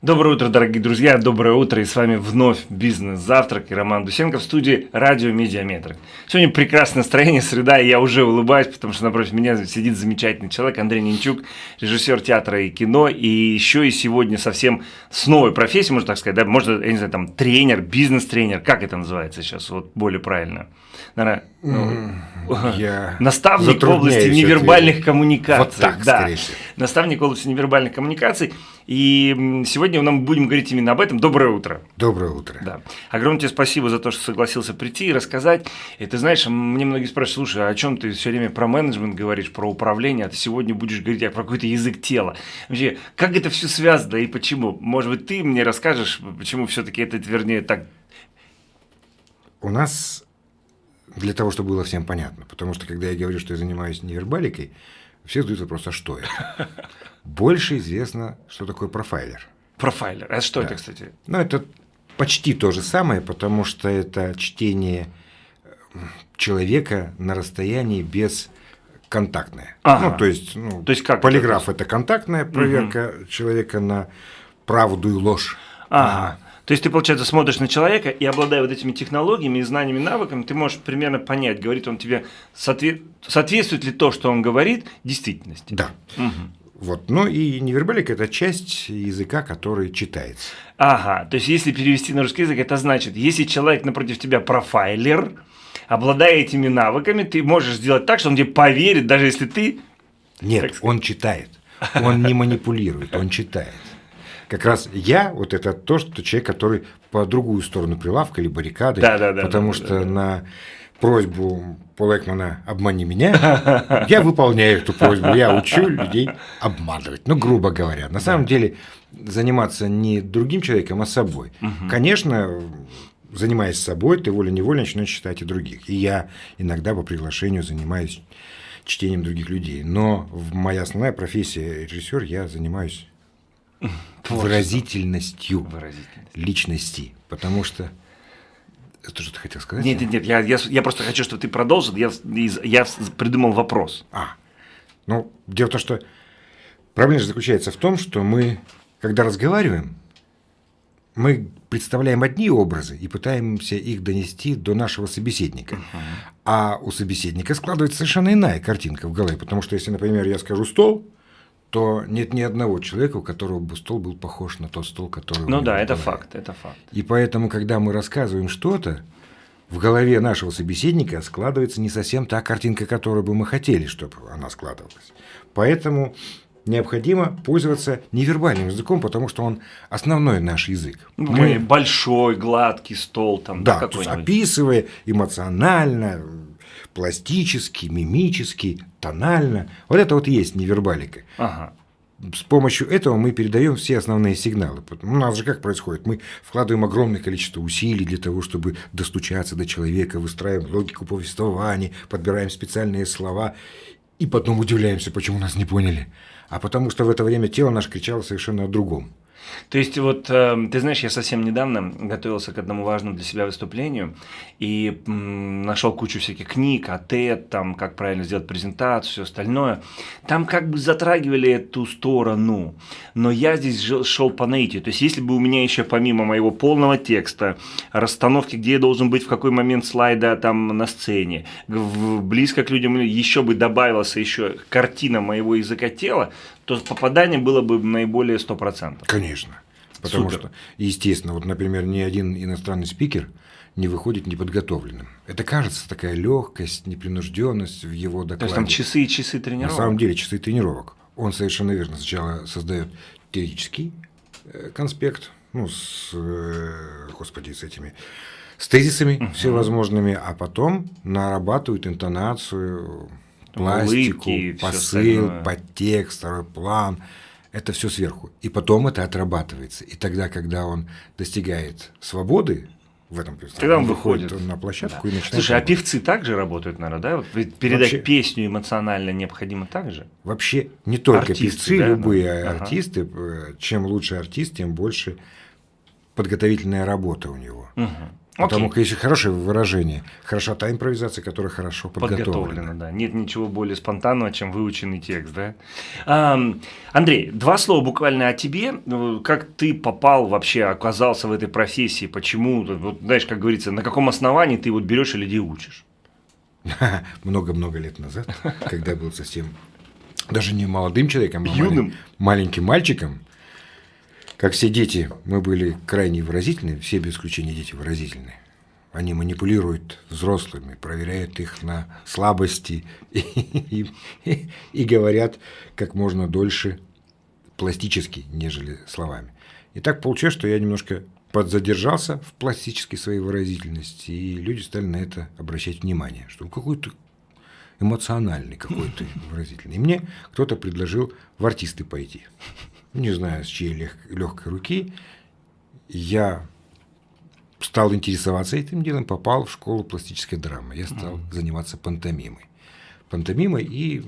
Доброе утро, дорогие друзья, доброе утро, и с вами вновь «Бизнес-завтрак» и Роман Дусенко в студии «Радио Медиаметр». Сегодня прекрасное настроение, среда, и я уже улыбаюсь, потому что напротив меня сидит замечательный человек Андрей Нинчук, режиссер театра и кино, и еще и сегодня совсем с новой профессией, можно так сказать, да, можно, я не знаю, там, тренер, бизнес-тренер, как это называется сейчас, вот более правильно? Наверное, я наставник в области невербальных коммуникаций. Вот так, да. Наставник в области невербальных коммуникаций. И сегодня мы будем говорить именно об этом. Доброе утро. Доброе утро. Да. Огромное тебе спасибо за то, что согласился прийти и рассказать. И ты знаешь, мне многие спрашивают, слушай, а о чем ты все время про менеджмент говоришь, про управление, а ты сегодня будешь говорить про какой-то язык тела. Вообще, как это все связано и почему? Может быть, ты мне расскажешь, почему все-таки это, вернее, так... У нас для того, чтобы было всем понятно. Потому что, когда я говорю, что я занимаюсь невербаликой, все задают вопрос, а что это? Больше известно, что такое профайлер. Профайлер. А что да. это, кстати? Ну, это почти то же самое, потому что это чтение человека на расстоянии без контактное. Ага. Ну, то есть, ну, то есть как полиграф это, это контактная проверка угу. человека на правду и ложь. Ага. То есть ты, получается, смотришь на человека и, обладая вот этими технологиями, знаниями, навыками, ты можешь примерно понять, говорит он тебе, соответствует ли то, что он говорит, действительности. Да. Угу. Вот. Ну и невербалика – это часть языка, который читается. Ага, то есть если перевести на русский язык, это значит, если человек напротив тебя профайлер, обладая этими навыками, ты можешь сделать так, что он тебе поверит, даже если ты… Нет, он читает, он не манипулирует, он читает. Как раз я, вот это то, что человек, который по другую сторону прилавка или баррикады, да, да, да, потому да, что да, да. на просьбу Пола Экмана «обмани меня», я выполняю эту просьбу, я учу людей обманывать, ну, грубо говоря. На самом деле заниматься не другим человеком, а собой. Конечно, занимаясь собой, ты волей-неволей начинаешь читать и других. И я иногда по приглашению занимаюсь чтением других людей. Но моя основная профессия режиссер, я занимаюсь выразительностью Выразительность. личности. Потому что это что ты хотел сказать? Нет, нет, нет, я, я, я просто хочу, чтобы ты продолжил. Я, я придумал вопрос. А, ну, дело в том, что проблема заключается в том, что мы, когда разговариваем, мы представляем одни образы и пытаемся их донести до нашего собеседника. Uh -huh. А у собеседника складывается совершенно иная картинка в голове. Потому что если, например, я скажу стол, то нет ни одного человека, у которого бы стол был похож на тот стол, который Ну да, это факт, это факт. И поэтому, когда мы рассказываем что-то, в голове нашего собеседника складывается не совсем та картинка, которую бы мы хотели, чтобы она складывалась. Поэтому необходимо пользоваться невербальным языком, потому что он основной наш язык. Ну, мы большой, гладкий стол там, да, да описывая эмоционально, пластически, мимически, тонально. Вот это вот есть невербалика. Ага. С помощью этого мы передаем все основные сигналы. У нас же как происходит? Мы вкладываем огромное количество усилий для того, чтобы достучаться до человека, выстраиваем логику повествования, подбираем специальные слова, и потом удивляемся, почему нас не поняли. А потому что в это время тело наше кричало совершенно о другом. То есть вот, э, ты знаешь, я совсем недавно готовился к одному важному для себя выступлению и нашел кучу всяких книг, о там, как правильно сделать презентацию, все остальное. Там как бы затрагивали эту сторону, но я здесь шел по наитию. То есть если бы у меня еще помимо моего полного текста, расстановки, где я должен быть, в какой момент слайда там на сцене, близко к людям, еще бы добавилась еще картина моего языка тела, то попадание было бы наиболее 100%. Конечно. Потому Супер. что, естественно, вот, например, ни один иностранный спикер не выходит неподготовленным. Это кажется такая легкость, непринужденность в его докладе. То есть там часы и часы тренировок? На самом деле часы тренировок. Он совершенно верно сначала создает теоретический э, конспект, ну, с, э, господи, с этими, с тезисами uh -huh. всевозможными, а потом нарабатывает интонацию, пластику, Улыбки, посыл, подтекст, второй план. Это все сверху. И потом это отрабатывается. И тогда, когда он достигает свободы, в этом Когда он выходит он на площадку да. и начинает. Слушай, работать. а певцы также работают, наверное, да? Ведь передать вообще, песню эмоционально необходимо также. Вообще не только артисты, певцы, да, любые да. артисты. Ага. Чем лучше артист, тем больше подготовительная работа у него. Угу. Потому что если хорошее выражение, хороша та импровизация, которая хорошо подготовлена. подготовлена да. Нет ничего более спонтанного, чем выученный текст, да? А, Андрей, два слова буквально о тебе. Ну, как ты попал вообще, оказался в этой профессии, почему, вот, знаешь, как говорится, на каком основании ты вот берешь и людей учишь? Много-много лет назад, когда был совсем даже не молодым человеком, а Юным. маленьким мальчиком, как все дети, мы были крайне выразительны, все без исключения дети выразительны. Они манипулируют взрослыми, проверяют их на слабости и, и, и, и говорят как можно дольше пластически, нежели словами. И так получилось, что я немножко подзадержался в пластической своей выразительности, и люди стали на это обращать внимание, что он какой-то эмоциональный, какой-то выразительный. И мне кто-то предложил в артисты пойти не знаю, с чьей лег, легкой руки, я стал интересоваться этим делом, попал в школу пластической драмы. Я стал mm-hmm. заниматься пантомимой. Пантомимой и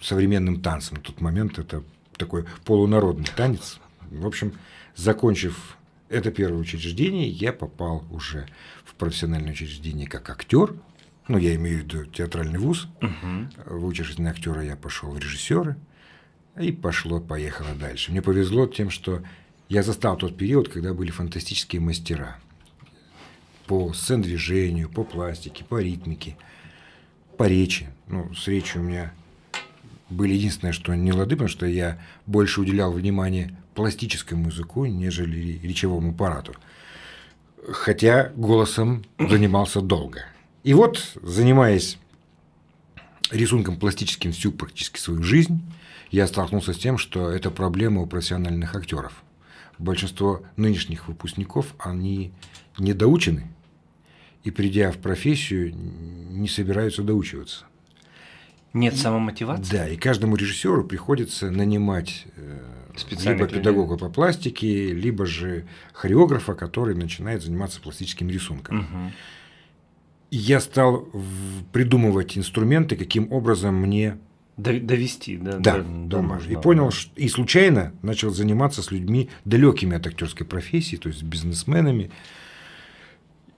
современным танцем. На тот момент это такой полународный танец. В общем, закончив это первое учреждение, я попал уже в профессиональное учреждение как актер. Ну, я имею в виду театральный вуз. Угу. Выучившись на актера, я пошел в режиссеры. И пошло-поехало дальше. Мне повезло тем, что я застал тот период, когда были фантастические мастера по сцен-движению, по пластике, по ритмике, по речи. Ну, с речью у меня были единственное, что не лады, потому что я больше уделял внимание пластическому языку, нежели речевому аппарату. Хотя голосом занимался долго. И вот, занимаясь рисунком пластическим всю практически свою жизнь, я столкнулся с тем, что это проблема у профессиональных актеров. Большинство нынешних выпускников, они недоучены, и придя в профессию, не собираются доучиваться. Нет самомотивации? Да, и каждому режиссеру приходится нанимать э, либо педагога людей. по пластике, либо же хореографа, который начинает заниматься пластическим рисунком. Угу. я стал придумывать инструменты, каким образом мне довести, да, да, до, до нужного. И понял, что, и случайно начал заниматься с людьми далекими от актерской профессии, то есть бизнесменами.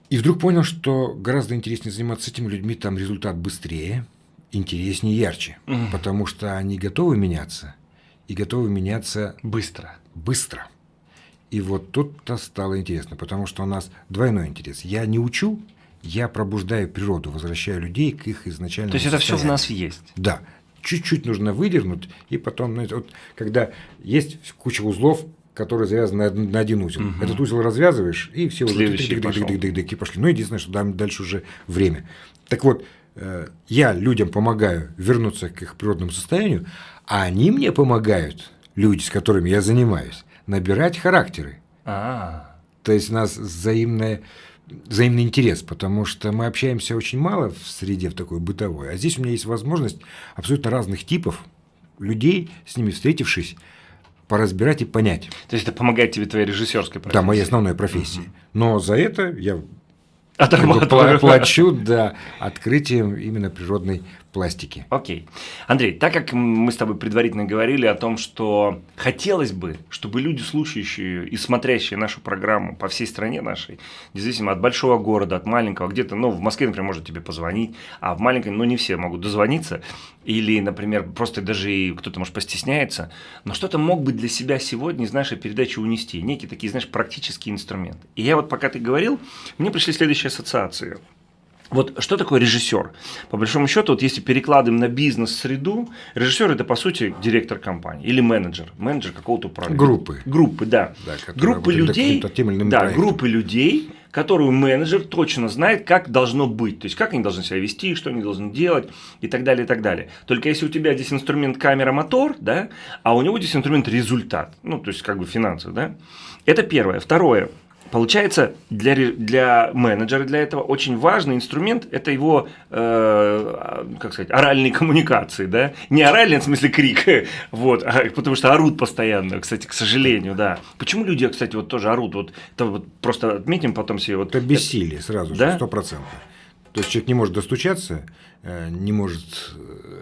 И вдруг понял, что гораздо интереснее заниматься с этими людьми, там результат быстрее, интереснее, ярче, угу. потому что они готовы меняться и готовы меняться быстро. Быстро. И вот тут-то стало интересно, потому что у нас двойной интерес. Я не учу, я пробуждаю природу, возвращаю людей к их изначальному То есть это все в нас есть. Да чуть-чуть нужно выдернуть, и потом, знаете, вот, когда есть куча узлов, которые завязаны на, на один узел. Угу. Этот узел развязываешь, и все узлы и пошли. Ну, единственное, что дальше уже время. Так вот, я людям помогаю вернуться к их природному состоянию, а они мне помогают, люди, с которыми я занимаюсь, набирать характеры. А-а-а. То есть у нас взаимное взаимный интерес, потому что мы общаемся очень мало в среде в такой бытовой, а здесь у меня есть возможность абсолютно разных типов людей, с ними встретившись, поразбирать и понять. То есть это помогает тебе твоей режиссерской профессии? Да, моей основной профессии. Угу. Но за это я плачу да, открытием именно природной пластики. Окей. Андрей, так как мы с тобой предварительно говорили о том, что хотелось бы, чтобы люди, слушающие и смотрящие нашу программу по всей стране нашей, независимо от большого города, от маленького, где-то, ну, в Москве, например, может тебе позвонить, а в маленькой, ну, не все могут дозвониться, или, например, просто даже и кто-то, может, постесняется, но что-то мог бы для себя сегодня из нашей передачи унести, некие такие, знаешь, практические инструменты. И я вот, пока ты говорил, мне пришли следующие ассоциации. Вот что такое режиссер? По большому счету, вот если перекладываем на бизнес-среду, режиссер это по сути директор компании или менеджер, менеджер какого-то управления. Группы. Группы, да. да группы людей, да, проектом. группы людей, которую менеджер точно знает, как должно быть, то есть как они должны себя вести, что они должны делать и так далее, и так далее. Только если у тебя здесь инструмент камера, мотор, да, а у него здесь инструмент результат, ну то есть как бы финансовый, да. Это первое. Второе. Получается, для, для менеджера, для этого очень важный инструмент – это его, э, как сказать, оральные коммуникации, да? Не оральные, в смысле крик, вот, а, потому что орут постоянно, кстати, к сожалению, да. Почему люди, кстати, вот тоже орут? Вот, это вот просто отметим потом себе. Вот, это бессилие сразу же, сто процентов. То есть человек не может достучаться, э, не может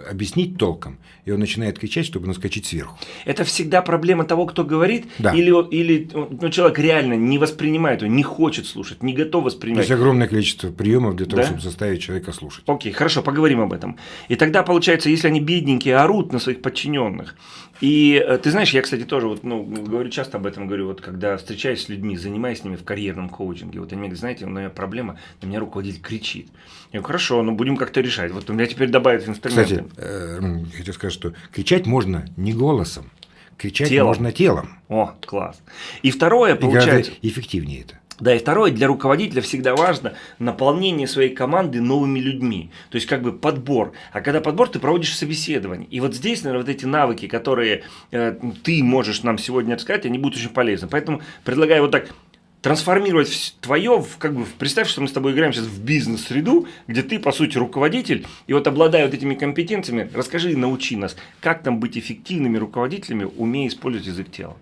объяснить толком, и он начинает кричать, чтобы наскочить сверху. Это всегда проблема того, кто говорит, Да. или, или ну, человек реально не воспринимает, он не хочет слушать, не готов То воспринимать. есть огромное количество приемов для того, Да? чтобы заставить человека слушать. Окей, хорошо, поговорим об этом. И тогда получается, если они бедненькие, орут на своих подчиненных. И э, ты знаешь, я, кстати, тоже вот, ну, говорю часто об этом, говорю, вот когда встречаюсь с людьми, занимаюсь с ними в карьерном коучинге, вот они мне говорят, знаете, у меня проблема, на меня руководитель кричит. Я говорю, хорошо, ну будем как-то решать. Вот у меня теперь добавят инструменты. Кстати, э, м, хотел сказать, что кричать можно не голосом, кричать Телом. можно телом. О, класс. И второе, И получается, эффективнее это. Да, и второе, для руководителя всегда важно наполнение своей команды новыми людьми. То есть как бы подбор. А когда подбор, ты проводишь собеседование. И вот здесь, наверное, вот эти навыки, которые э, ты можешь нам сегодня рассказать, они будут очень полезны. Поэтому предлагаю вот так трансформировать твое, в, как бы, представь, что мы с тобой играем сейчас в бизнес-среду, где ты, по сути, руководитель, и вот обладая вот этими компетенциями, расскажи и научи нас, как там быть эффективными руководителями, умея использовать язык тела.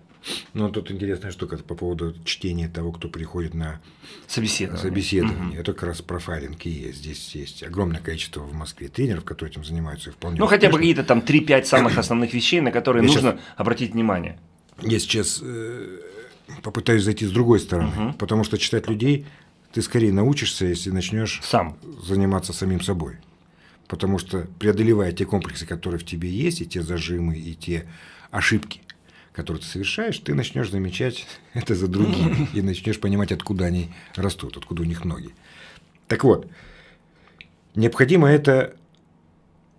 Но тут интересная штука по поводу чтения того, кто приходит на Собеседование. собеседование. Это как раз профайлинг и есть. Здесь есть огромное количество в Москве тренеров, которые этим занимаются и вполне Ну, хотя бы какие-то там 3-5 самых основных вещей, на которые Я нужно обратить внимание. Я сейчас э, попытаюсь зайти с другой стороны, потому что читать людей ты скорее научишься, если начнешь Сам. заниматься самим собой. Потому что преодолевая те комплексы, которые в тебе есть, и те зажимы, и те ошибки, которые ты совершаешь, ты начнешь замечать это за другими и начнешь понимать, откуда они растут, откуда у них ноги. Так вот, необходимо это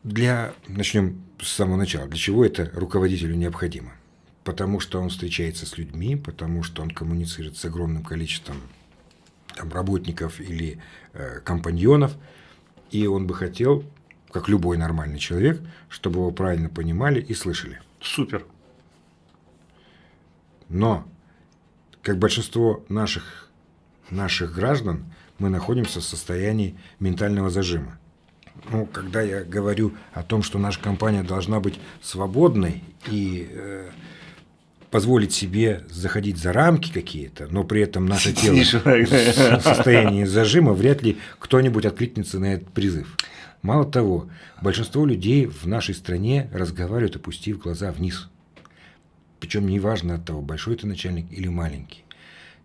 для, начнем с самого начала, для чего это руководителю необходимо? Потому что он встречается с людьми, потому что он коммуницирует с огромным количеством там, работников или э, компаньонов, и он бы хотел, как любой нормальный человек, чтобы его правильно понимали и слышали. Супер. Но, как большинство наших, наших граждан, мы находимся в состоянии ментального зажима. Ну, когда я говорю о том, что наша компания должна быть свободной и э, позволить себе заходить за рамки какие-то, но при этом наше тело в состоянии зажима, вряд ли кто-нибудь откликнется на этот призыв. Мало того, большинство людей в нашей стране разговаривают, опустив глаза вниз. Причем неважно от того, большой ты начальник или маленький.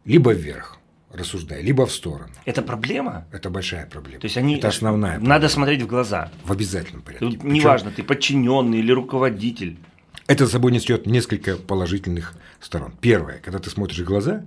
Либо вверх, рассуждая, либо в сторону. Это проблема? Это большая проблема. То есть они... Это основная Надо смотреть в глаза. проблема. В обязательном порядке. Тут Причем неважно, ты подчиненный или руководитель. Это за собой несет несколько положительных сторон. Первое, когда ты смотришь в глаза,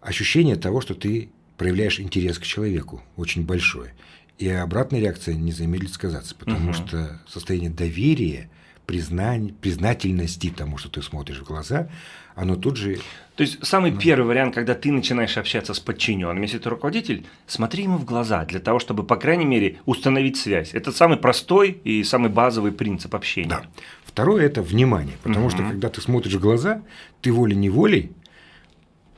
ощущение того, что ты проявляешь интерес к человеку очень большое. И обратная реакция не замедлит сказаться, потому Мгм. что состояние доверия, признань, признательности тому, что ты смотришь в глаза, оно тут же То есть самый первый вариант, когда ты начинаешь общаться с подчиненным, если ты руководитель, смотри ему в глаза для того, чтобы, по крайней мере, установить связь. Это самый простой и самый базовый принцип общения. Да. Второе – это внимание. Потому что, когда ты смотришь в глаза, ты волей-неволей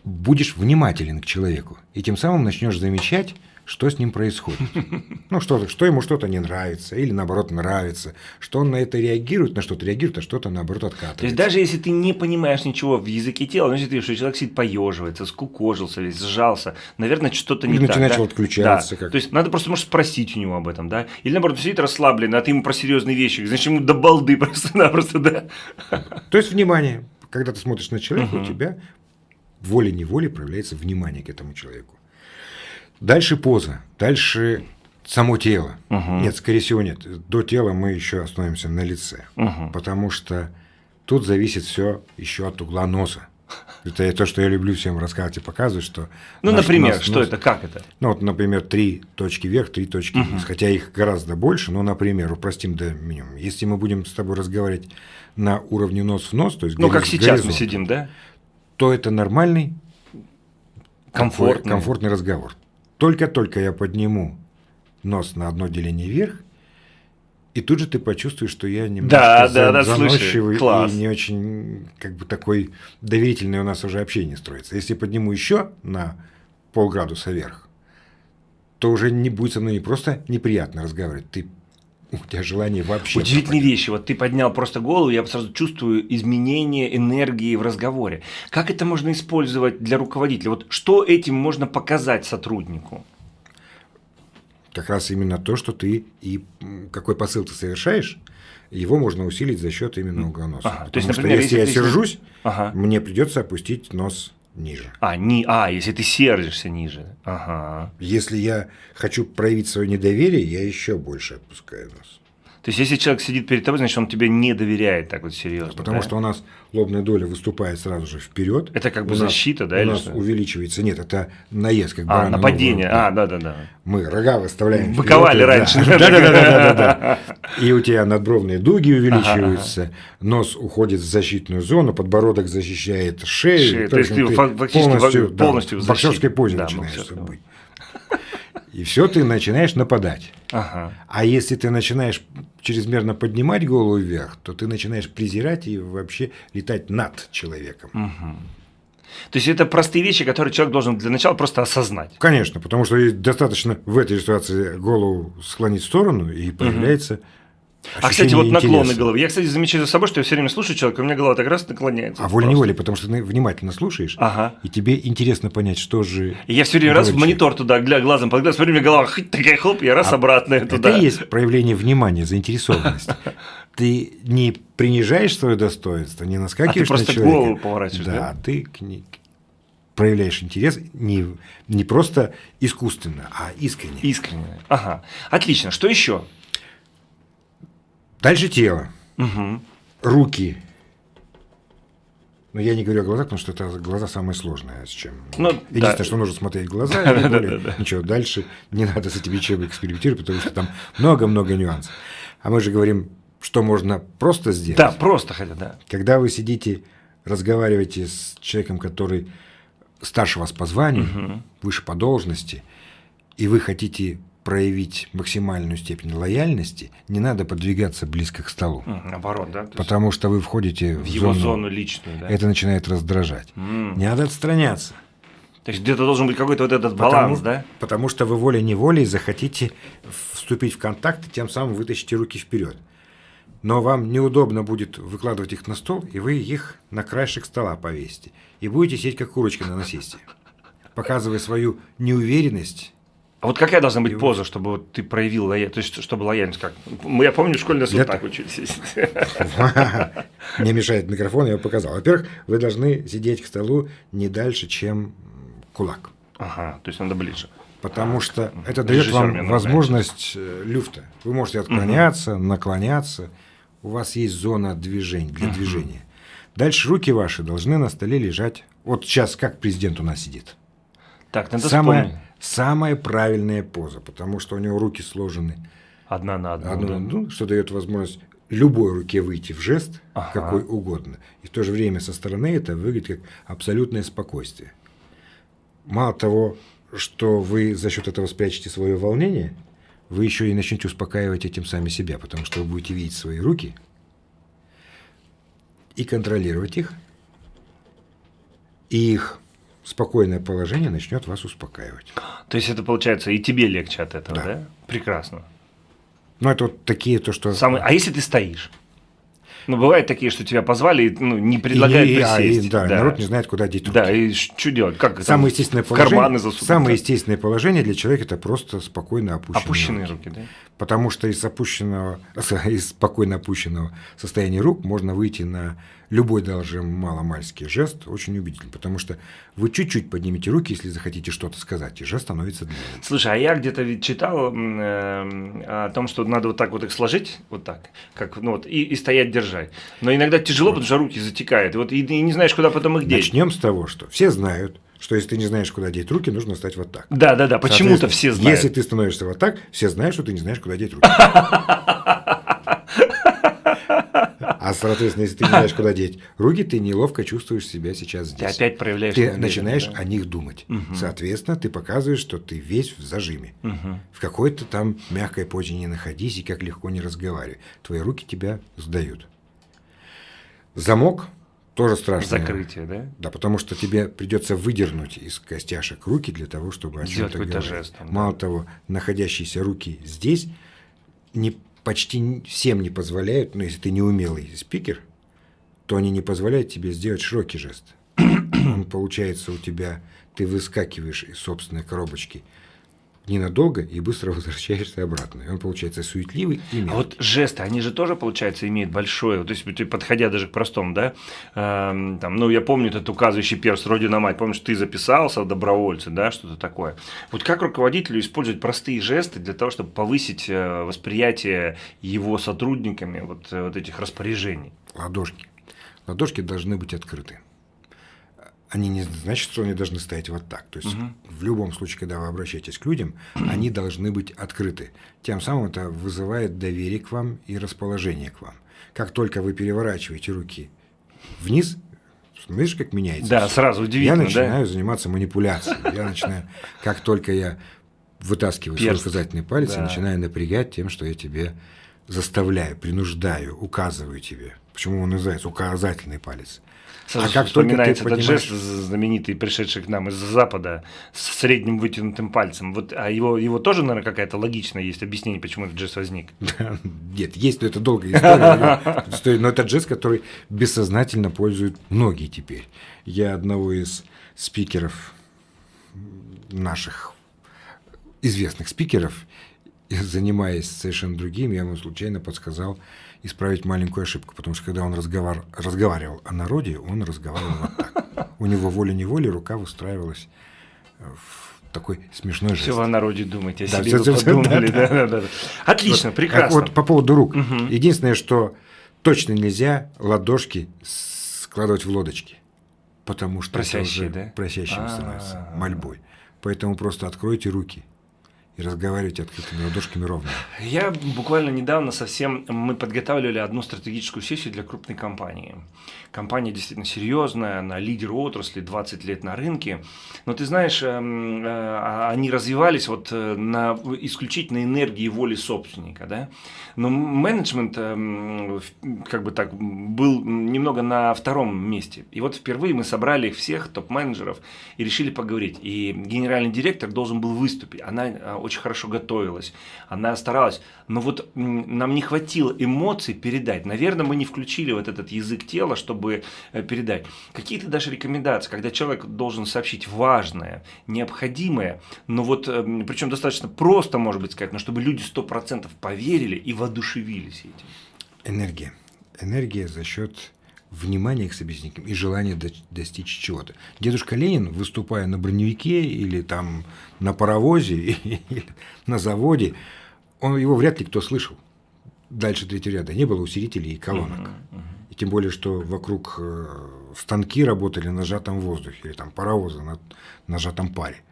будешь внимателен к человеку. И тем самым начнешь замечать, что с ним происходит. Ну, что, что ему что-то не нравится, или наоборот нравится, что он на это реагирует, на что-то реагирует, а что-то наоборот откатывается. То есть даже если ты не понимаешь ничего в языке тела, если ты видишь, что человек сидит поеживается, скукожился весь, сжался, наверное, что-то не Или так. начал да? отключаться Да. как- То есть надо просто, может, спросить у него об этом, да? Или, наоборот, сидит расслабленный, а ты ему про серьезные вещи, значит, ему до балды просто-напросто, да? То есть внимание. Когда ты смотришь на человека, Мгм. у тебя волей-неволей проявляется внимание к этому человеку. Дальше поза, дальше само тело. Мгм. Нет, скорее всего, нет. До тела мы еще остановимся на лице. Мгм. Потому что тут зависит все еще от угла носа. Это то, что я люблю всем рассказывать и показывать, что... Ну, наш например, нос- что нос- это, как это? Ну, вот, например, три точки вверх, три точки вниз. Хотя их гораздо больше, но, например, упростим до минимума. Если мы будем с тобой разговаривать на уровне нос в нос, то есть Ну, как гори- сейчас мы сидим, да? то это нормальный, Комфортный. комфортный разговор. Только-только я подниму нос на одно деление вверх, и тут же ты почувствуешь, что я немножко Да, за- да, да, слушай, заносчивый класс. и не очень как бы такой доверительный у нас уже общение строится. Если подниму еще на полградуса вверх, то уже не будет со мной не просто неприятно разговаривать, ты у тебя желание вообще Удивительные пропадет. вещи. Вот ты поднял просто голову, я сразу чувствую изменение энергии в разговоре. Как это можно использовать для руководителя? Вот что этим можно показать сотруднику? как раз именно то, что ты и какой посыл ты совершаешь, его можно усилить за счет именно угоноса. Ага, то есть, например, что если, если я сержусь, ага. мне придется опустить нос ниже. А, не, а, если ты сердишься ниже. Ага. Если я хочу проявить свое недоверие, я еще больше опускаю нос. То есть, если человек сидит перед тобой, значит, он тебе не доверяет так вот серьезно. Потому да? что у нас лобная доля выступает сразу же вперед. Это как бы у защита, нас, да? У нас что? увеличивается. Нет, это наезд, как А, нападение. А, да, да, да. Мы рога выставляем. Выковали раньше. Да, да, да, да, да, И у тебя надбровные дуги увеличиваются, нос уходит в защитную зону, подбородок защищает шею. То есть ты фактически полностью в боксерской позе начинаешь быть. И все, ты начинаешь нападать. Ага. А если ты начинаешь чрезмерно поднимать голову вверх, то ты начинаешь презирать и вообще летать над человеком. Угу. То есть это простые вещи, которые человек должен для начала просто осознать. Конечно, потому что достаточно в этой ситуации голову склонить в сторону и появляется угу. А, кстати, вот наклоны головы. Я, кстати, замечаю за собой, что я все время слушаю человека, у меня голова так раз наклоняется. А волей-неволей, потому что ты внимательно слушаешь, ага. и тебе интересно понять, что же. И я все время раз в монитор туда, гля, глазом под глаз, у меня голова хоть такая хлоп, я раз а обратно туда. Это и есть проявление внимания, заинтересованности. Ты не принижаешь свое достоинство, не наскакиваешь а ты просто голову поворачиваешь, да? Да, ты к ней проявляешь интерес не, не просто искусственно, а искренне. Искренне. Ага. Отлично. Что еще? Дальше тело. Угу. Руки. Но я не говорю о глазах, потому что это глаза самое сложное, с чем. Ну, Единственное, да. что нужно смотреть в глаза, и более ничего. Дальше не надо с этими чем экспериментировать, потому что там много-много нюансов. А мы же говорим, что можно просто сделать. Да, просто хотя, да. Когда вы сидите, разговариваете с человеком, который старше вас по званию, угу. выше по должности, и вы хотите проявить максимальную степень лояльности, не надо подвигаться близко к столу. Наоборот, да? Потому что вы входите в, в его зону, зону личную, да? Это начинает раздражать. Mm. Не надо отстраняться. То есть где-то должен быть какой-то вот этот баланс, потому, да? Потому что вы волей-неволей захотите вступить в контакт и тем самым вытащите руки вперед. Но вам неудобно будет выкладывать их на стол, и вы их на краешек стола повесите. И будете сидеть как курочка на насесте, показывая свою неуверенность а вот какая должна быть поза, чтобы вот ты проявил лояльность, то есть чтобы лояльность как? Я помню, в школе нас вот так учились. Мне мешает микрофон, я его показал. Во-первых, вы должны сидеть к столу не дальше, чем кулак. Ага, то есть надо ближе. Потому что это дает вам возможность э, люфта. Вы можете отклоняться, наклоняться. У вас есть зона движения для движения. Дальше руки ваши должны на столе лежать. Вот сейчас как президент у нас сидит. Так, надо Самое, вспомнить самая правильная поза, потому что у него руки сложены. Одна на одну. одну на одну, что дает возможность любой руке выйти в жест, ага. какой угодно. И в то же время со стороны это выглядит как абсолютное спокойствие. Мало того, что вы за счет этого спрячете свое волнение, вы еще и начнете успокаивать этим сами себя, потому что вы будете видеть свои руки и контролировать их, и их спокойное положение начнет вас успокаивать. То есть это получается и тебе легче от этого, да? Да. Прекрасно. Ну, это вот такие, то, что... Самый... А если ты стоишь? Ну, бывают такие, что тебя позвали и ну, не предлагают и, присесть. А, и, да, да, народ не знает, куда деть руки. Да, и что делать? Как самое естественное положение, карманы засунуть? Самое естественное положение для человека – это просто спокойно опущенные, Опущенные руки. руки, да? Потому что из, опущенного, из спокойно опущенного состояния рук можно выйти на любой даже маломальский жест очень убедительный, потому что вы чуть-чуть поднимете руки, если захотите что-то сказать, и жест становится длинным. Слушай, а я где-то ведь читал э, о том, что надо вот так вот их сложить, вот так, как, ну вот, и, и стоять держать. Но иногда тяжело, потому что руки затекают, и вот и, и не знаешь, куда потом их деть. Начнем с того, что все знают, что если ты не знаешь, куда деть руки, нужно стать вот так. Да, да, да, почему-то все знают. Если ты становишься вот так, все знают, что ты не знаешь, куда деть руки. А, соответственно, если ты не знаешь, куда деть руки, ты неловко чувствуешь себя сейчас здесь. Ты опять проявляешь Ты начинаешь да? о них думать. Угу. Соответственно, ты показываешь, что ты весь в зажиме. Угу. В какой-то там мягкой позе не находись и как легко не разговаривай. Твои руки тебя сдают. Замок тоже страшно. Закрытие, да? Да, потому что тебе придется выдернуть из костяшек руки для того, чтобы о чем-то говорить. Жест, там, Мало да. того, находящиеся руки здесь не почти всем не позволяют, но если ты не умелый спикер, то они не позволяют тебе сделать широкий жест. Получается у тебя, ты выскакиваешь из собственной коробочки ненадолго и быстро возвращаешься обратно. И он получается суетливый и мелкий. А вот жесты, они же тоже, получается, имеют большое, то есть, подходя даже к простому, да, э, там, ну, я помню этот указывающий перст «Родина мать», помнишь, ты записался в добровольцы, да, что-то такое. Вот как руководителю использовать простые жесты для того, чтобы повысить э, восприятие его сотрудниками вот, э, вот этих распоряжений? Ладошки. Ладошки должны быть открыты они не значит, что они должны стоять вот так. То есть угу. в любом случае, когда вы обращаетесь к людям, они должны быть открыты. Тем самым это вызывает доверие к вам и расположение к вам. Как только вы переворачиваете руки вниз, видишь, как меняется? Да, сразу удивительно. Я начинаю да? заниматься манипуляцией. Я начинаю, как только я вытаскиваю Перст. свой указательный палец, да. я начинаю напрягать тем, что я тебе заставляю, принуждаю, указываю тебе. Почему он называется указательный палец? Сразу а как вспоминается этот понимаешь... жест знаменитый, пришедший к нам из Запада, с средним вытянутым пальцем. Вот, а его, его тоже, наверное, какая-то логичная есть объяснение, почему этот жест возник? Нет, есть, но это долгая история. Но это жест, который бессознательно пользуют многие теперь. Я одного из спикеров наших известных спикеров, занимаясь совершенно другим, я ему случайно подсказал исправить маленькую ошибку, потому что когда он разговар... разговаривал о народе, он разговаривал вот так. У него волей-неволей рука выстраивалась в такой смешной жест. Все о народе думаете, о да, себе все, подумали. Да, да, да, да. Отлично, вот, прекрасно. Вот по поводу рук. Угу. Единственное, что точно нельзя ладошки складывать в лодочки, потому что Просящие, это уже да? просящим становится, мольбой. Поэтому просто откройте руки – и разговаривать открытыми ладошками ровно. Я буквально недавно совсем, мы подготавливали одну стратегическую сессию для крупной компании. Компания действительно серьезная, она лидер отрасли, 20 лет на рынке. Но ты знаешь, эм, э, а, они развивались вот э, на исключительно энергии и воли собственника. Да? Но менеджмент эм, как бы так был немного на втором месте. И вот впервые мы собрали всех, топ-менеджеров, и решили поговорить. И генеральный директор должен был выступить. Она э, очень хорошо готовилась, она старалась, но вот нам не хватило эмоций передать. Наверное, мы не включили вот этот язык тела, чтобы э, передать. Какие то даже рекомендации, когда человек должен сообщить важное, необходимое, но вот, эм, причем достаточно просто, может быть, сказать, но чтобы люди 100% поверили и воодушевились этим? Энергия. Энергия за счет внимание к собеседникам и желание достичь чего-то. Дедушка Ленин, выступая на броневике или там на паровозе или на заводе, он, его вряд ли кто слышал. Дальше третьего ряда не было усилителей и колонок. Uh-huh, uh-huh. И тем более, что вокруг э, станки работали на сжатом воздухе, или там паровозы на, на сжатом паре.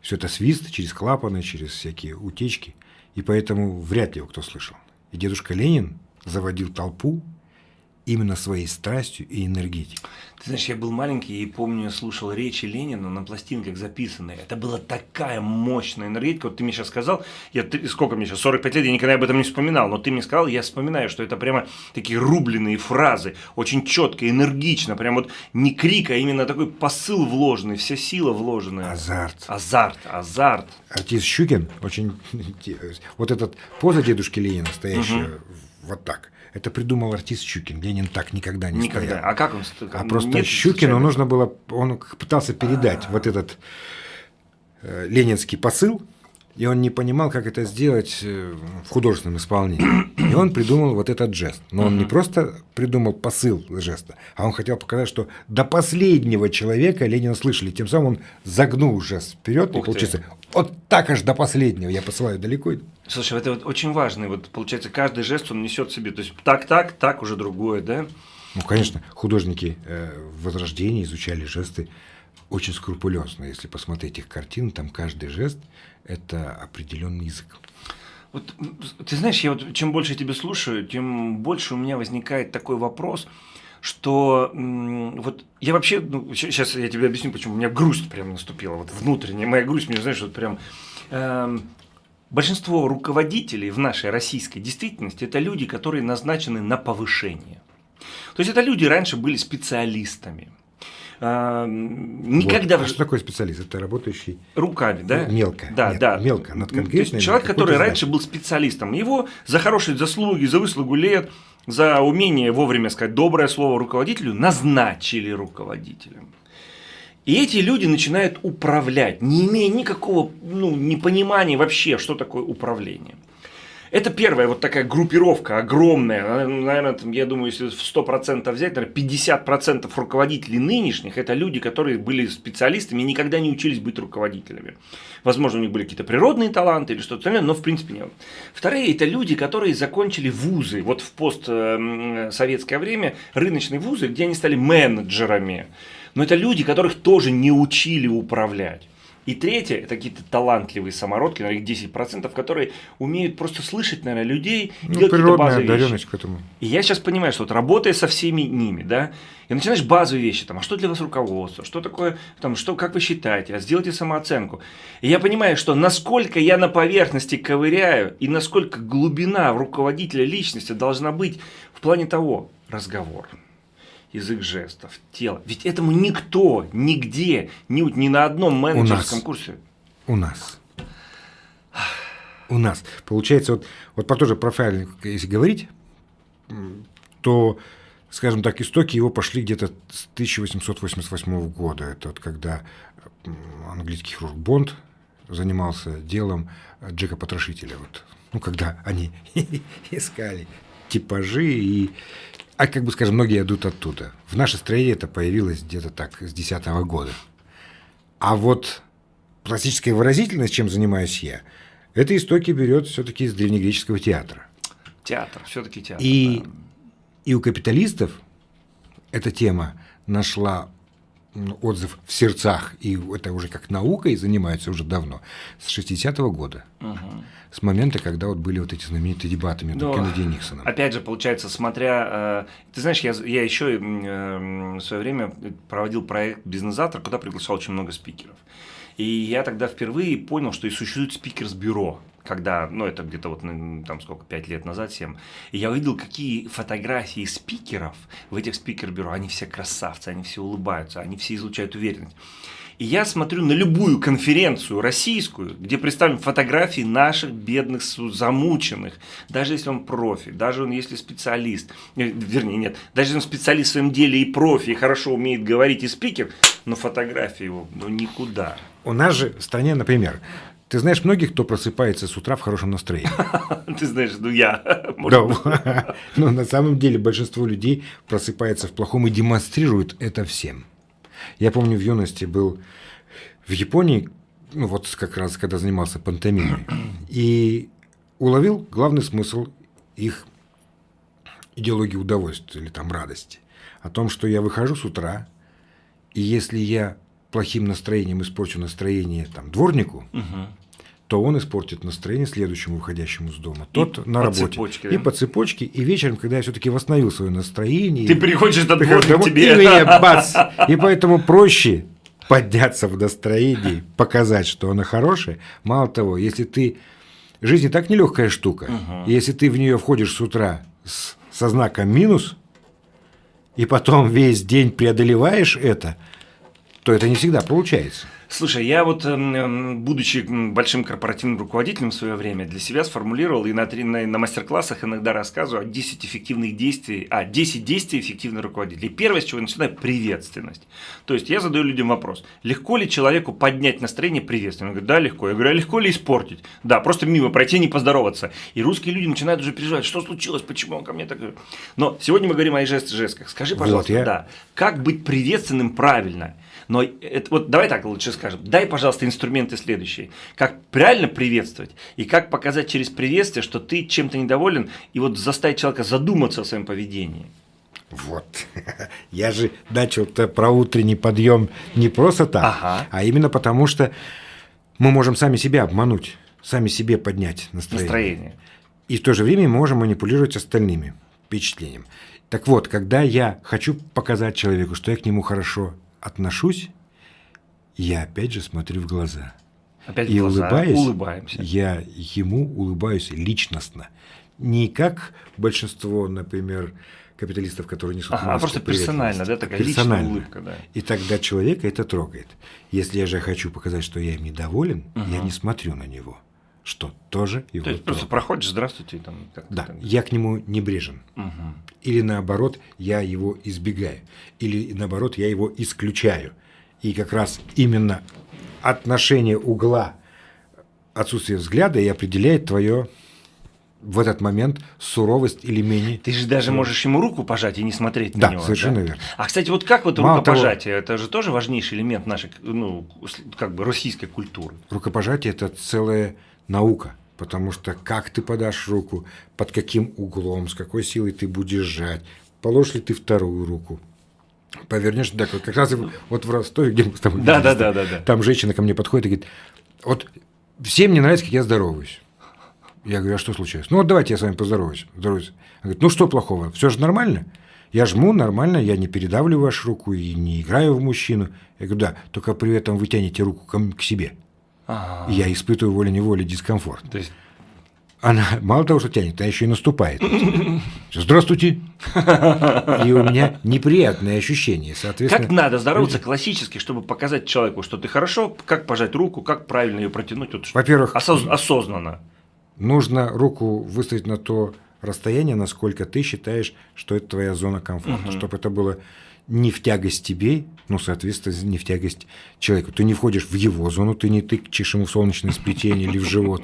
Все это свист через клапаны, через всякие утечки. И поэтому вряд ли его кто слышал. И дедушка Ленин заводил толпу именно своей страстью и энергетикой. Ты знаешь, я был маленький и помню, слушал речи Ленина на пластинках записанные. Это была такая мощная энергетика. Вот ты мне сейчас сказал, я, ты, сколько мне сейчас, 45 лет, я никогда об этом не вспоминал, но ты мне сказал, я вспоминаю, что это прямо такие рубленые фразы, очень четко, энергично, прям вот не крик, а именно такой посыл вложенный, вся сила вложенная. Азарт. Азарт, азарт. Артист Щукин, очень, вот этот поза дедушки Ленина, стоящая угу. вот так – это придумал артист Щукин. Ленин так никогда не никогда. стоял. А как он? А просто Нет, Щукину нужно было, он пытался передать А-а-а. вот этот э, ленинский посыл, и он не понимал, как это сделать э, в художественном исполнении. И он придумал вот этот жест. Но он не просто придумал посыл жеста, а он хотел показать, что до последнего человека Ленина слышали. Тем самым он загнул жест вперед, и получится вот так аж до последнего. Я посылаю далеко. Слушай, это вот очень важно. Вот получается, каждый жест он несет себе. То есть так, так, так уже другое, да? Ну, конечно, художники э, Возрождения изучали жесты очень скрупулезно. Если посмотреть их картины, там каждый жест – это определенный язык. Вот, ты знаешь, я вот чем больше тебя слушаю, тем больше у меня возникает такой вопрос, что вот я вообще, ну, сейчас я тебе объясню, почему у меня грусть прям наступила, вот внутренняя моя грусть, мне знаешь, вот прям э, большинство руководителей в нашей российской действительности это люди, которые назначены на повышение. То есть это люди раньше были специалистами, а, никогда... Вот. А что такое специалист? Это работающий... Руками, да? Мелко. Да, Нет, да. Мелко, над конкретной... Человек, который раньше был специалистом. Его за хорошие заслуги, за выслугу лет, за умение вовремя сказать доброе слово руководителю назначили руководителем. И эти люди начинают управлять, не имея никакого ну, непонимания вообще, что такое управление. Это первая вот такая группировка огромная. Наверное, там, я думаю, если в 100% взять, наверное, 50% руководителей нынешних – это люди, которые были специалистами и никогда не учились быть руководителями. Возможно, у них были какие-то природные таланты или что-то такое, но в принципе нет. Вторые – это люди, которые закончили вузы. Вот в постсоветское время рыночные вузы, где они стали менеджерами. Но это люди, которых тоже не учили управлять. И третье, это какие-то талантливые самородки, наверное, их 10%, которые умеют просто слышать, наверное, людей, ну, базовые вещи. к этому. И я сейчас понимаю, что вот работая со всеми ними, да, и начинаешь базовые вещи, там, а что для вас руководство, что такое, там, что, как вы считаете, а сделайте самооценку. И я понимаю, что насколько я на поверхности ковыряю, и насколько глубина в руководителя личности должна быть в плане того, разговор язык жестов, тело. Ведь этому никто, нигде, ни, ни на одном менеджерском у нас, курсе. У нас. У нас. Получается, вот, вот про тоже профайлинг, если говорить, то, скажем так, истоки его пошли где-то с 1888 года. Это вот когда английский хирург Бонд занимался делом Джека Потрошителя. Вот. Ну, когда они искали типажи и а как бы, скажем, многие идут оттуда. В нашей стране это появилось где-то так, с 2010 года. А вот пластическая выразительность, чем занимаюсь я, это истоки берет все-таки из древнегреческого театра. Театр, все-таки театр. И, да. и у капиталистов эта тема нашла отзыв в сердцах, и это уже как наукой занимаются уже давно, с 60-го года. Угу. С момента, когда вот были вот эти знаменитые дебаты между Но, Кеннеди и Никсоном. Опять же, получается, смотря... Э, ты знаешь, я, я еще э, в свое время проводил проект «Бизнес-завтра», куда приглашал очень много спикеров. И я тогда впервые понял, что и существует спикерс-бюро когда, ну, это где-то вот, там, сколько, 5 лет назад, 7, и я увидел, какие фотографии спикеров в этих спикер-бюро, они все красавцы, они все улыбаются, они все излучают уверенность. И я смотрю на любую конференцию российскую, где представлены фотографии наших бедных замученных, даже если он профи, даже он если специалист, э, вернее нет, даже если он специалист в своем деле и профи, и хорошо умеет говорить и спикер, но фотографии его ну, никуда. У нас же в стране, например, ты знаешь многих, кто просыпается с утра в хорошем настроении? Ты знаешь, ну я. Да. Но на самом деле большинство людей просыпается в плохом и демонстрируют это всем. Я помню, в юности был в Японии, ну вот как раз когда занимался пантомимой, и уловил главный смысл их идеологии удовольствия или там радости. О том, что я выхожу с утра, и если я плохим настроением испорчу настроение там, дворнику, угу. то он испортит настроение следующему выходящему с дома. Тот и на работе. Цепочке, да? И по цепочке. И вечером, когда я все-таки восстановил свое настроение. Ты приходишь на дворник тебе. И меня бац! И поэтому проще подняться в настроении, показать, что оно хорошее. Мало того, если ты... Жизнь и так нелегкая штука. Угу. Если ты в нее входишь с утра с, со знаком минус, и потом весь день преодолеваешь это – то это не всегда получается. Слушай, я вот, эм, эм, будучи большим корпоративным руководителем в свое время, для себя сформулировал и на, на, на мастер-классах иногда рассказываю о 10 эффективных действий, а, 10 действий эффективных руководителей. Первое, с чего я начинаю, приветственность. То есть, я задаю людям вопрос, легко ли человеку поднять настроение приветствием? Он говорит, да, легко. Я говорю, а легко ли испортить? Да, просто мимо пройти, не поздороваться. И русские люди начинают уже переживать, что случилось, почему он ко мне так... Но сегодня мы говорим о жестах. Скажи, пожалуйста, вот я... да, как быть приветственным правильно? Но это, вот давай так лучше скажем. Дай, пожалуйста, инструменты следующие. Как правильно приветствовать и как показать через приветствие, что ты чем-то недоволен, и вот заставить человека задуматься о своем поведении. Вот. Я же начал про утренний подъем не просто так, ага. а именно потому, что мы можем сами себя обмануть, сами себе поднять настроение. настроение. И в то же время можем манипулировать остальными впечатлением. Так вот, когда я хочу показать человеку, что я к нему хорошо отношусь, я опять же смотрю в глаза. Опять и в глаза, улыбаюсь, улыбаемся. Я ему улыбаюсь личностно. Не как большинство, например, капиталистов, которые несут ага, а просто персонально, да, такая персонально. улыбка, да. И тогда человека это трогает. Если я же хочу показать, что я им недоволен, угу. я не смотрю на него, что тоже его. То есть просто проходишь, здравствуйте, там. Да, там... я к нему небрежен. Угу. Или наоборот, я его избегаю. Или наоборот, я его исключаю. И как раз именно отношение угла, отсутствие взгляда и определяет твое в этот момент суровость или менее. Ты же даже можешь ему руку пожать и не смотреть да, на него. совершенно да, совершенно верно. А, кстати, вот как вот Мало рукопожатие, того, это же тоже важнейший элемент нашей, ну, как бы российской культуры. Рукопожатие – это целая наука, потому что как ты подашь руку, под каким углом, с какой силой ты будешь сжать, положишь ли ты вторую руку, повернешь, да, как раз вот в Ростове, где мы с тобой да, да, да, да, да. там женщина ко мне подходит и говорит, вот всем не нравится, как я здороваюсь. Я говорю, а что случилось? Ну вот давайте я с вами поздороваюсь. Здороваюсь. Она говорит, ну что плохого? Все же нормально? Я жму нормально, я не передавливаю вашу руку и не играю в мужчину. Я говорю, да, только при этом вы тянете руку к себе. Ага. И я испытываю волей-неволей дискомфорт. То есть она мало того, что тянет, она еще и наступает. Здравствуйте. И у меня неприятные ощущения. Соответственно, как надо здороваться классически, чтобы показать человеку, что ты хорошо, как пожать руку, как правильно ее протянуть. Вот, Во-первых, осоз... осознанно. Нужно руку выставить на то расстояние, насколько ты считаешь, что это твоя зона комфорта, угу. чтобы это было не в тягость тебе, ну, соответственно, не в тягость человеку. Ты не входишь в его зону, ты не тычешь ему в солнечное сплетение или в живот,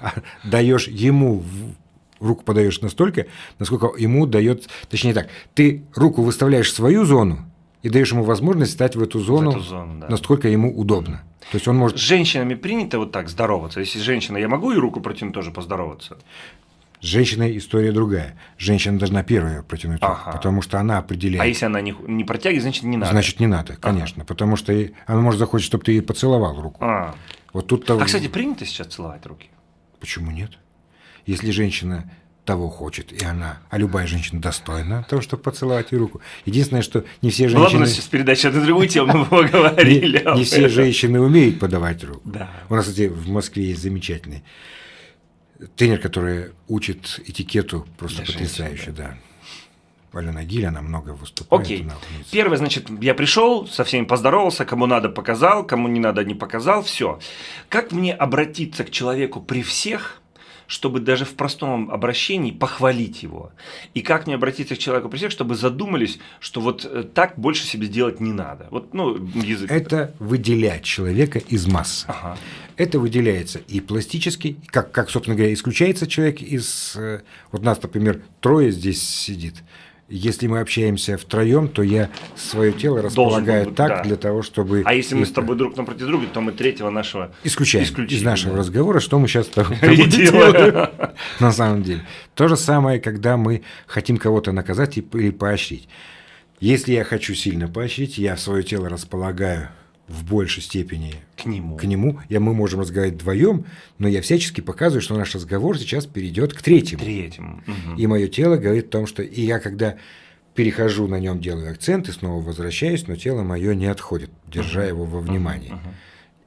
а даешь ему руку подаешь настолько, насколько ему дает, точнее так, ты руку выставляешь в свою зону и даешь ему возможность стать в эту зону, в эту зону да. насколько ему удобно. То есть он может... С женщинами принято вот так здороваться. Если женщина, я могу и руку протянуть тоже поздороваться? С женщиной история другая. Женщина должна первая протянуть руку, ага. потому что она определяет. А если она не, не протягивает, значит не надо. Значит не надо, конечно, ага. потому что она может захочет, чтобы ты ей поцеловал руку. А. Вот тут -то... а кстати, принято сейчас целовать руки? Почему нет? Если женщина того хочет, и она, а любая женщина достойна того, чтобы поцеловать ей руку. Единственное, что не все женщины... Ладно, сейчас передача на другую тему мы поговорили. Не, не все женщины умеют подавать руку. Да. У нас, кстати, в Москве есть замечательный тренер, который учит этикету просто Для потрясающе, да. да. Алена Гиль, она много выступает. Окей. Первое, значит, я пришел, со всеми поздоровался, кому надо показал, кому не надо не показал, все. Как мне обратиться к человеку при всех, чтобы даже в простом обращении похвалить его. И как мне обратиться к человеку при всех, чтобы задумались, что вот э, так больше себе делать не надо. Вот, ну, язык. Это выделять человека из массы. Ага. Это выделяется и пластически, как, как, собственно говоря, исключается человек из... Э, вот нас, например, трое здесь сидит – если мы общаемся втроем, то я свое тело располагаю быть, так да. для того, чтобы. А если мы с тобой друг напротив друга, то мы третьего нашего исключаем, исключаем из нашего да. разговора, что мы сейчас с тобой делаем. На самом деле. То же самое, когда мы хотим кого-то наказать или поощрить. Если я хочу сильно поощрить, я свое тело располагаю в большей степени к нему. К нему. Я, мы можем разговаривать вдвоем, но я всячески показываю, что наш разговор сейчас перейдет к третьему. Третьему. Угу. И мое тело говорит о том, что и я когда перехожу на нем, делаю акцент и снова возвращаюсь, но тело мое не отходит, держа угу. его во внимании. Угу.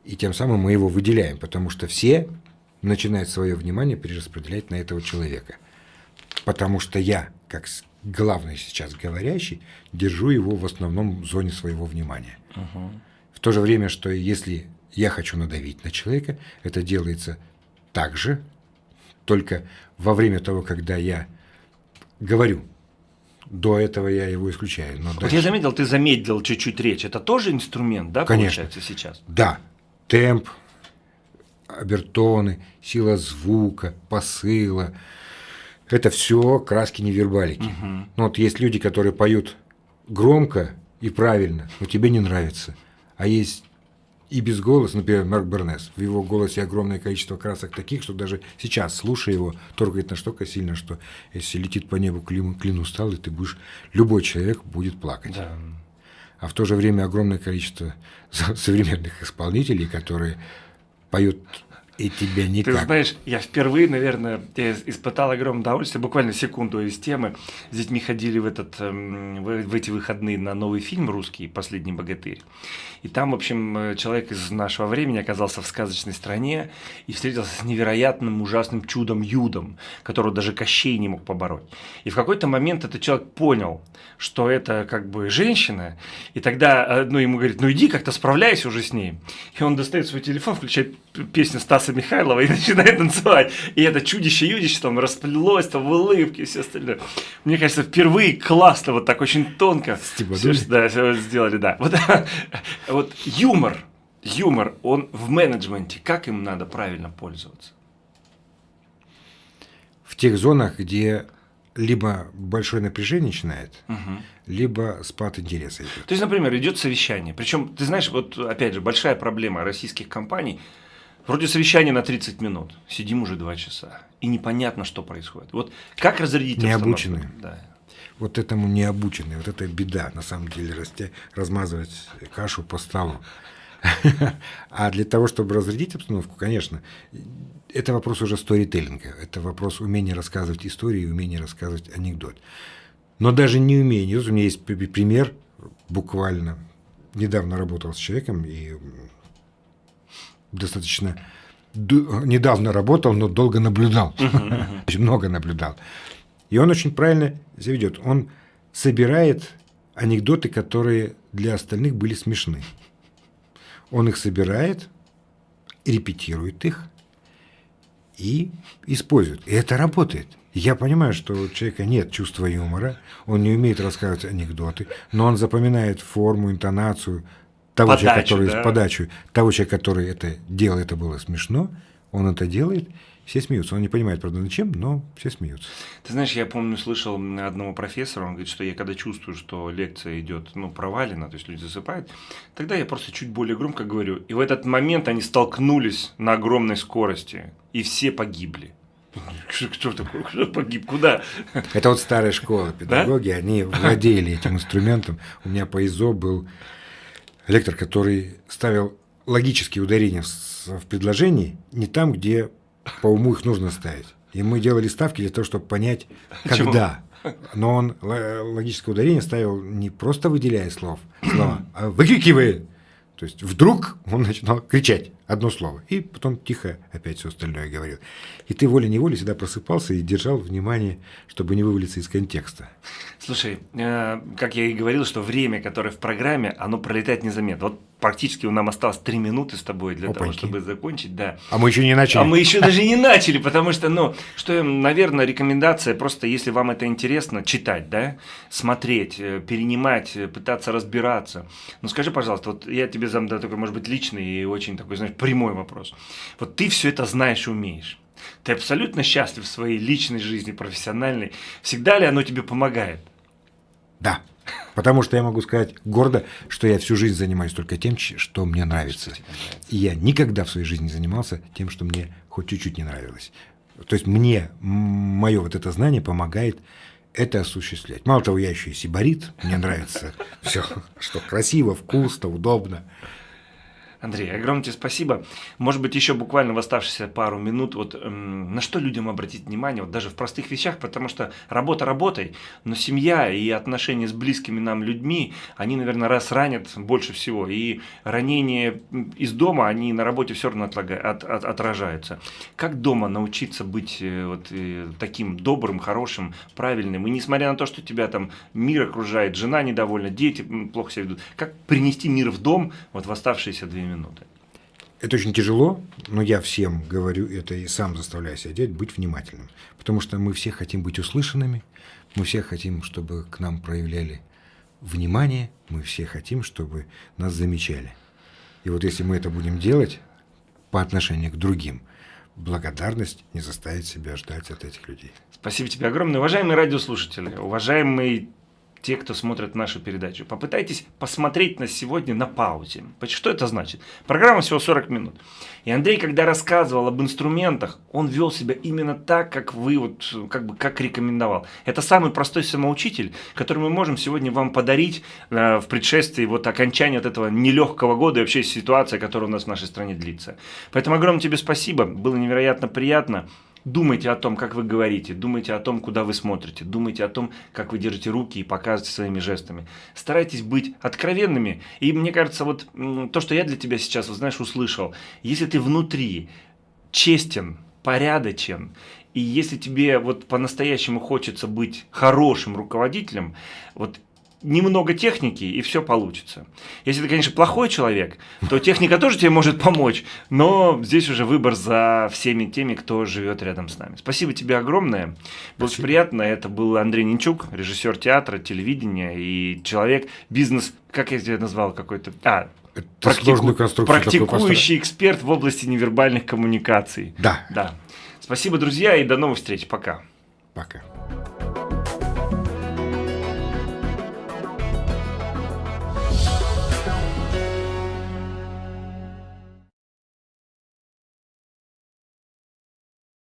И тем самым мы его выделяем, потому что все начинают свое внимание перераспределять на этого человека. Потому что я, как главный сейчас говорящий, держу его в основном в зоне своего внимания. Угу то же время, что если я хочу надавить на человека, это делается так же, только во время того, когда я говорю. До этого я его исключаю. Но вот дальше... я заметил, ты замедлил чуть-чуть речь. Это тоже инструмент, да, Конечно. получается сейчас? Да. Темп, обертоны, сила звука, посыла. Это все краски невербалики. Угу. Ну, вот есть люди, которые поют громко и правильно, но тебе не нравится. А есть и без голоса, например, Марк Бернес. В его голосе огромное количество красок таких, что даже сейчас, слушая его, торгает настолько сильно, что если летит по небу клин, клин устал, и ты будешь, любой человек будет плакать. Да. А в то же время огромное количество современных исполнителей, которые поют и тебя никак. Ты знаешь, я впервые, наверное, испытал огромное удовольствие, буквально секунду из темы. С детьми ходили в, этот, эм, в эти выходные на новый фильм русский «Последний богатырь». И там, в общем, э, человек из нашего времени оказался в сказочной стране и встретился с невероятным ужасным чудом-юдом, которого даже Кощей не мог побороть. И в какой-то момент этот человек понял, что это как бы женщина, и тогда э, ну, ему говорит, ну иди как-то справляйся уже с ней. И он достает свой телефон, включает песню Стаса Стаса Михайлова и начинает танцевать. И это чудище-юдище там расплелось, там в улыбке и все остальное. Мне кажется, впервые классно, вот так очень тонко. Все, да, все сделали, да. Вот, вот юмор, юмор, он в менеджменте, как им надо правильно пользоваться? В тех зонах, где либо большое напряжение начинает, угу. либо спад интереса идет. То есть, например, идет совещание. Причем, ты знаешь, вот опять же, большая проблема российских компаний. Вроде совещание на 30 минут, сидим уже 2 часа, и непонятно, что происходит. Вот как разрядить Необученные. Да. Вот этому необученные, вот это беда, на самом деле, расте, размазывать кашу по столу. А для того, чтобы разрядить обстановку, конечно, это вопрос уже сторителлинга, это вопрос умения рассказывать истории, умения рассказывать анекдот. Но даже не умение. У меня есть пример, буквально недавно работал с человеком и достаточно недавно работал, но долго наблюдал, очень много наблюдал. И он очень правильно себя ведет. Он собирает анекдоты, которые для остальных были смешны. Он их собирает, репетирует их и использует. И это работает. Я понимаю, что у человека нет чувства юмора, он не умеет рассказывать анекдоты, но он запоминает форму, интонацию того подачу, человека, который да? подачу, того человека, который это делал, это было смешно, он это делает, все смеются. Он не понимает, правда, зачем, но все смеются. Ты знаешь, я помню, слышал одного профессора, он говорит, что я когда чувствую, что лекция идет, ну, провалена, то есть люди засыпают, тогда я просто чуть более громко говорю. И в этот момент они столкнулись на огромной скорости, и все погибли. Кто такой? Кто погиб? Куда? Это вот старая школа педагоги, да? они владели этим инструментом. У меня по ИЗО был лектор, который ставил логические ударения в предложении не там, где по уму их нужно ставить. И мы делали ставки для того, чтобы понять, когда. Но он логическое ударение ставил не просто выделяя слов, слова, а выкрикивая. То есть вдруг он начинал кричать одно слово, и потом тихо опять все остальное говорил. И ты волей-неволей всегда просыпался и держал внимание, чтобы не вывалиться из контекста. Слушай, э, как я и говорил, что время, которое в программе, оно пролетает незаметно. Вот практически у нам осталось три минуты с тобой для Опаньки. того, чтобы закончить, да. А мы еще не начали. А мы еще даже не начали, потому что, ну, что, наверное, рекомендация просто, если вам это интересно, читать, да, смотреть, э, перенимать, э, пытаться разбираться. Ну, скажи, пожалуйста, вот я тебе задам да, такой, может быть, личный и очень такой, знаешь, прямой вопрос. Вот ты все это знаешь и умеешь. Ты абсолютно счастлив в своей личной жизни, профессиональной. Всегда ли оно тебе помогает? Да. Потому что я могу сказать гордо, что я всю жизнь занимаюсь только тем, что мне нравится. И я никогда в своей жизни не занимался тем, что мне хоть чуть-чуть не нравилось. То есть мне мое вот это знание помогает это осуществлять. Мало того, я еще и сибарит, мне нравится все, что красиво, вкусно, удобно. Андрей, огромное тебе спасибо. Может быть, еще буквально в оставшиеся пару минут, вот эм, на что людям обратить внимание, вот даже в простых вещах, потому что работа работой, но семья и отношения с близкими нам людьми, они, наверное, раз ранят больше всего. И ранения из дома, они на работе все равно отлага, от, от, отражаются. Как дома научиться быть э, вот э, таким добрым, хорошим, правильным? И несмотря на то, что тебя там мир окружает, жена недовольна, дети плохо себя ведут, как принести мир в дом вот в оставшиеся две минуты? Минуты. Это очень тяжело, но я всем говорю это и сам заставляю себя делать, быть внимательным. Потому что мы все хотим быть услышанными, мы все хотим, чтобы к нам проявляли внимание, мы все хотим, чтобы нас замечали. И вот если мы это будем делать по отношению к другим, благодарность не заставит себя ждать от этих людей. Спасибо тебе огромное. Уважаемые радиослушатели, уважаемые те, кто смотрит нашу передачу, попытайтесь посмотреть нас сегодня на паузе. Что это значит? Программа всего 40 минут. И Андрей, когда рассказывал об инструментах, он вел себя именно так, как вы, вот, как бы, как рекомендовал. Это самый простой самоучитель, который мы можем сегодня вам подарить э, в предшествии вот окончания вот этого нелегкого года и вообще ситуация, которая у нас в нашей стране длится. Поэтому огромное тебе спасибо, было невероятно приятно. Думайте о том, как вы говорите, думайте о том, куда вы смотрите, думайте о том, как вы держите руки и показываете своими жестами. Старайтесь быть откровенными. И мне кажется, вот то, что я для тебя сейчас, вот, знаешь, услышал, если ты внутри честен, порядочен, и если тебе вот по-настоящему хочется быть хорошим руководителем, вот немного техники, и все получится. Если ты, конечно, плохой человек, то техника тоже тебе может помочь, но здесь уже выбор за всеми теми, кто живет рядом с нами. Спасибо тебе огромное. Было очень приятно. Это был Андрей Нинчук, режиссер театра, телевидения и человек, бизнес, как я тебя назвал, какой-то... А, практику... практикующий эксперт в области невербальных коммуникаций. Да. Да. Спасибо, друзья, и до новых встреч. Пока. Пока.